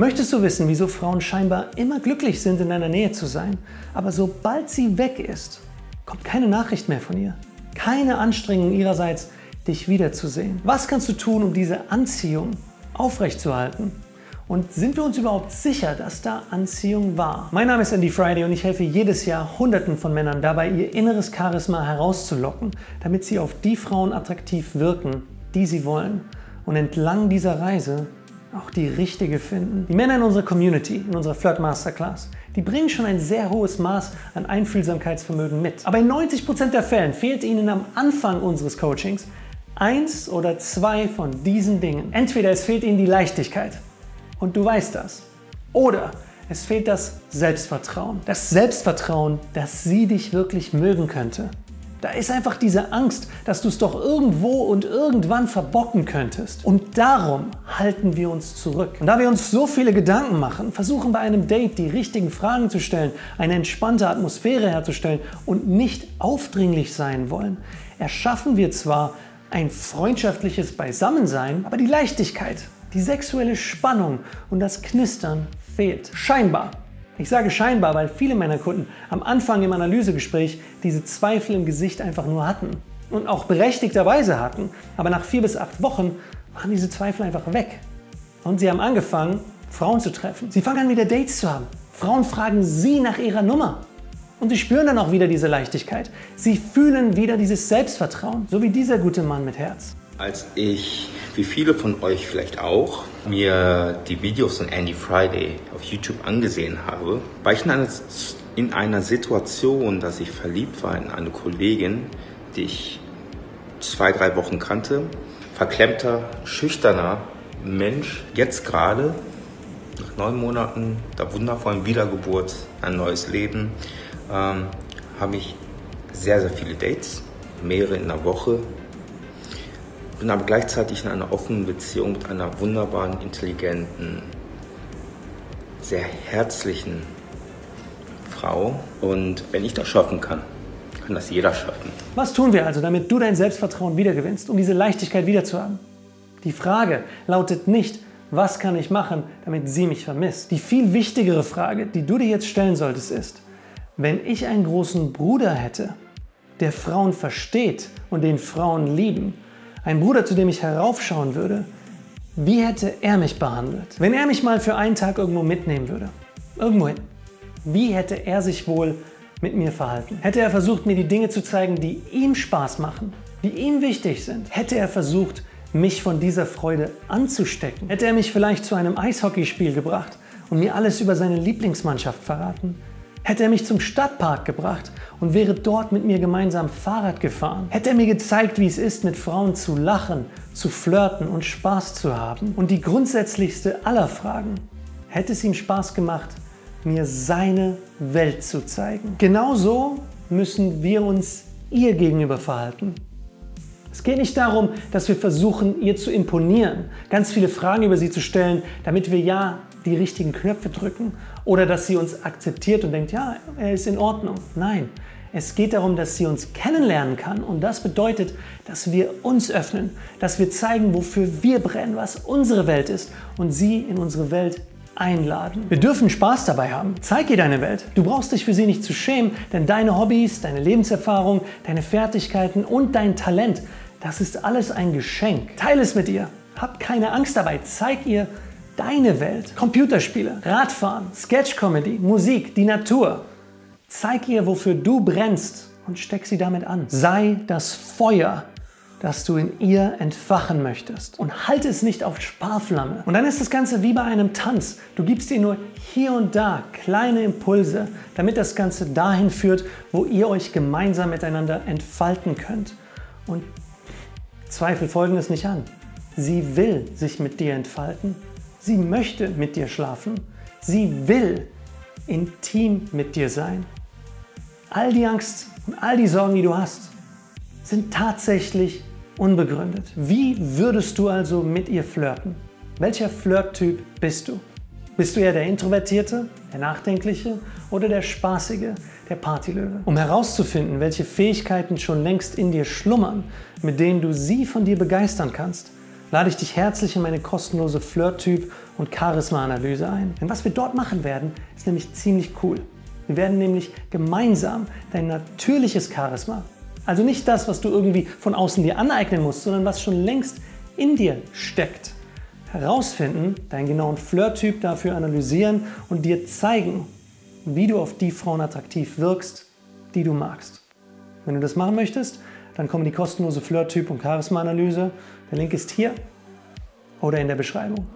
Möchtest du wissen, wieso Frauen scheinbar immer glücklich sind, in deiner Nähe zu sein, aber sobald sie weg ist, kommt keine Nachricht mehr von ihr? Keine Anstrengung ihrerseits, dich wiederzusehen. Was kannst du tun, um diese Anziehung aufrechtzuerhalten? Und sind wir uns überhaupt sicher, dass da Anziehung war? Mein Name ist Andy Friday und ich helfe jedes Jahr Hunderten von Männern dabei, ihr inneres Charisma herauszulocken, damit sie auf die Frauen attraktiv wirken, die sie wollen. Und entlang dieser Reise auch die richtige finden. Die Männer in unserer Community, in unserer Flirt Masterclass, die bringen schon ein sehr hohes Maß an Einfühlsamkeitsvermögen mit. Aber in 90% der Fällen fehlt ihnen am Anfang unseres Coachings eins oder zwei von diesen Dingen. Entweder es fehlt ihnen die Leichtigkeit und du weißt das. Oder es fehlt das Selbstvertrauen. Das Selbstvertrauen, dass sie dich wirklich mögen könnte. Da ist einfach diese Angst, dass du es doch irgendwo und irgendwann verbocken könntest. Und darum halten wir uns zurück. Und da wir uns so viele Gedanken machen, versuchen bei einem Date die richtigen Fragen zu stellen, eine entspannte Atmosphäre herzustellen und nicht aufdringlich sein wollen, erschaffen wir zwar ein freundschaftliches Beisammensein, aber die Leichtigkeit, die sexuelle Spannung und das Knistern fehlt. Scheinbar. Ich sage scheinbar, weil viele meiner Kunden am Anfang im Analysegespräch diese Zweifel im Gesicht einfach nur hatten und auch berechtigterweise hatten. Aber nach vier bis acht Wochen waren diese Zweifel einfach weg. Und sie haben angefangen, Frauen zu treffen. Sie fangen an, wieder Dates zu haben. Frauen fragen sie nach ihrer Nummer. Und sie spüren dann auch wieder diese Leichtigkeit. Sie fühlen wieder dieses Selbstvertrauen, so wie dieser gute Mann mit Herz. Als ich, wie viele von euch vielleicht auch, mir die Videos von Andy Friday auf YouTube angesehen habe, war ich in einer, in einer Situation, dass ich verliebt war in eine Kollegin, die ich zwei, drei Wochen kannte. Verklemmter, schüchterner Mensch, jetzt gerade, nach neun Monaten der wundervollen Wiedergeburt, ein neues Leben, ähm, habe ich sehr, sehr viele Dates, mehrere in der Woche. Bin aber gleichzeitig in einer offenen Beziehung mit einer wunderbaren, intelligenten, sehr herzlichen Frau. Und wenn ich das schaffen kann, kann das jeder schaffen. Was tun wir also, damit du dein Selbstvertrauen wiedergewinnst, um diese Leichtigkeit wiederzuhaben? Die Frage lautet nicht, was kann ich machen, damit sie mich vermisst? Die viel wichtigere Frage, die du dir jetzt stellen solltest, ist, wenn ich einen großen Bruder hätte, der Frauen versteht und den Frauen lieben, ein Bruder, zu dem ich heraufschauen würde, wie hätte er mich behandelt? Wenn er mich mal für einen Tag irgendwo mitnehmen würde, irgendwohin, wie hätte er sich wohl mit mir verhalten? Hätte er versucht, mir die Dinge zu zeigen, die ihm Spaß machen, die ihm wichtig sind? Hätte er versucht, mich von dieser Freude anzustecken? Hätte er mich vielleicht zu einem Eishockeyspiel gebracht und mir alles über seine Lieblingsmannschaft verraten? Hätte er mich zum Stadtpark gebracht und wäre dort mit mir gemeinsam Fahrrad gefahren. Hätte er mir gezeigt, wie es ist, mit Frauen zu lachen, zu flirten und Spaß zu haben. Und die grundsätzlichste aller Fragen, hätte es ihm Spaß gemacht, mir seine Welt zu zeigen. Genauso müssen wir uns ihr gegenüber verhalten. Es geht nicht darum, dass wir versuchen, ihr zu imponieren, ganz viele Fragen über sie zu stellen, damit wir ja die richtigen Knöpfe drücken oder dass sie uns akzeptiert und denkt, ja, er ist in Ordnung. Nein, es geht darum, dass sie uns kennenlernen kann und das bedeutet, dass wir uns öffnen, dass wir zeigen, wofür wir brennen, was unsere Welt ist und sie in unsere Welt einladen. Wir dürfen Spaß dabei haben. Zeig ihr deine Welt. Du brauchst dich für sie nicht zu schämen, denn deine Hobbys, deine Lebenserfahrung, deine Fertigkeiten und dein Talent, das ist alles ein Geschenk. Teile es mit ihr. Hab keine Angst dabei. Zeig ihr, deine Welt. Computerspiele, Radfahren, Sketch-Comedy, Musik, die Natur. Zeig ihr, wofür du brennst und steck sie damit an. Sei das Feuer, das du in ihr entfachen möchtest. Und halte es nicht auf Sparflamme. Und dann ist das Ganze wie bei einem Tanz. Du gibst ihr nur hier und da kleine Impulse, damit das Ganze dahin führt, wo ihr euch gemeinsam miteinander entfalten könnt. Und Zweifel folgen es nicht an. Sie will sich mit dir entfalten Sie möchte mit dir schlafen. Sie will intim mit dir sein. All die Angst und all die Sorgen, die du hast, sind tatsächlich unbegründet. Wie würdest du also mit ihr flirten? Welcher Flirttyp bist du? Bist du eher der Introvertierte, der Nachdenkliche oder der Spaßige, der Partylöwe? Um herauszufinden, welche Fähigkeiten schon längst in dir schlummern, mit denen du sie von dir begeistern kannst, lade ich dich herzlich in meine kostenlose Flirt-Typ- und Charisma-Analyse ein. Denn was wir dort machen werden, ist nämlich ziemlich cool. Wir werden nämlich gemeinsam dein natürliches Charisma, also nicht das, was du irgendwie von außen dir aneignen musst, sondern was schon längst in dir steckt, herausfinden, deinen genauen Flirt-Typ dafür analysieren und dir zeigen, wie du auf die Frauen attraktiv wirkst, die du magst. Wenn du das machen möchtest, dann komm in die kostenlose Flirt-Typ- und Charisma-Analyse. Der Link ist hier oder in der Beschreibung.